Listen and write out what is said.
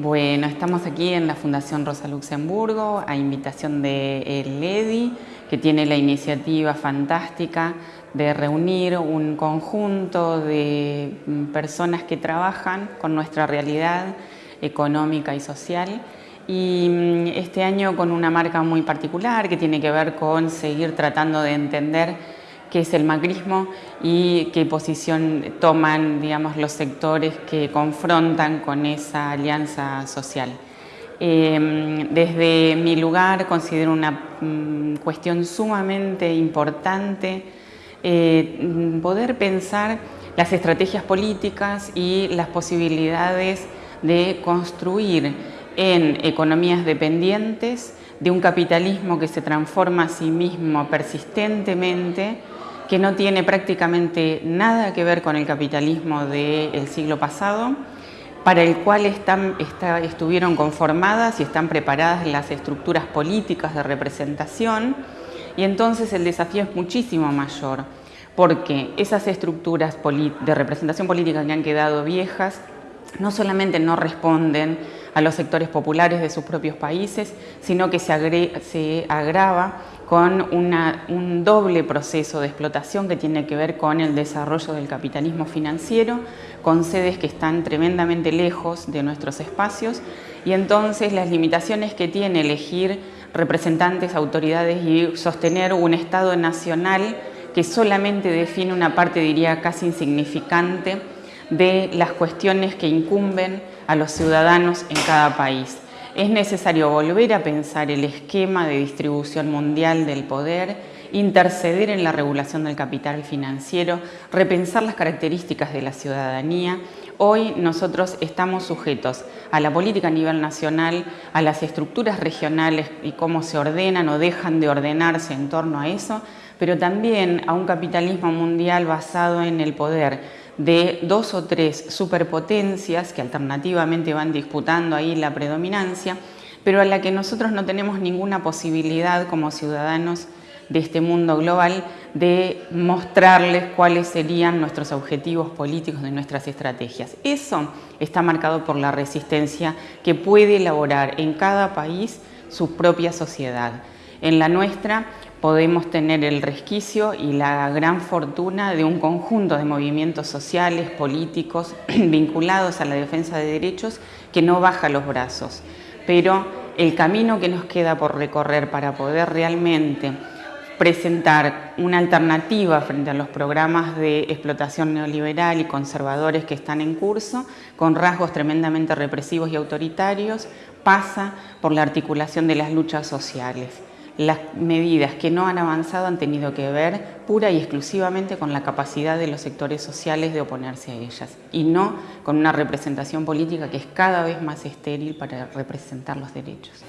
Bueno, estamos aquí en la Fundación Rosa Luxemburgo a invitación de el EDI, que tiene la iniciativa fantástica de reunir un conjunto de mm, personas que trabajan con nuestra realidad económica y social. Y mm, este año con una marca muy particular que tiene que ver con seguir tratando de entender qué es el macrismo y qué posición toman digamos, los sectores que confrontan con esa alianza social. Em, desde mi lugar considero una mm, cuestión sumamente importante eh, poder pensar las estrategias políticas y las posibilidades de construir en economías dependientes de un capitalismo que se transforma a sí mismo persistentemente que no tiene prácticamente nada que ver con el capitalismo del siglo pasado, para el cual estuvieron conformadas y están preparadas las estructuras políticas de representación y entonces el desafío es muchísimo mayor porque esas estructuras de representación política que han quedado viejas no solamente no responden a los sectores populares de sus propios países, sino que se, agrava con un doble proceso de explotación que tiene que ver con el desarrollo del capitalismo financiero, con sedes que están tremendamente lejos de nuestros espacios y entonces las limitaciones que tiene elegir representantes, autoridades y sostener un Estado nacional que solamente define una parte, diría, casi insignificante de las cuestiones que incumben a los ciudadanos en cada país. Es necesario volver a pensar el esquema de distribución mundial del poder, interceder en la regulación del capital financiero, repensar las características de la ciudadanía. Hoy nosotros estamos sujetos a la política a nivel nacional, a las estructuras regionales y cómo se ordenan o dejan de ordenarse en torno a eso, pero también a un capitalismo mundial basado en el poder de dos o tres superpotencias que alternativamente van disputando ahí la predominancia, pero a la que nosotros no tenemos ninguna posibilidad como ciudadanos de este mundo global de mostrarles cuáles serían nuestros objetivos políticos de nuestras estrategias. Eso está marcado por la resistencia que puede elaborar en cada país su propia sociedad. En la nuestra podemos tener el resquicio y la gran fortuna de un conjunto de movimientos sociales, políticos, vinculados a la defensa de derechos que no baja los brazos. Pero el camino que nos queda por recorrer para poder realmente presentar una alternativa frente a los programas de explotación neoliberal y conservadores que están en curso, con rasgos tremendamente represivos y autoritarios, pasa por la articulación de las luchas sociales las medidas que no han avanzado han tenido que ver pura y exclusivamente con la capacidad de los sectores sociales de oponerse a ellas y no con una representación política que es cada vez más estéril para representar los derechos.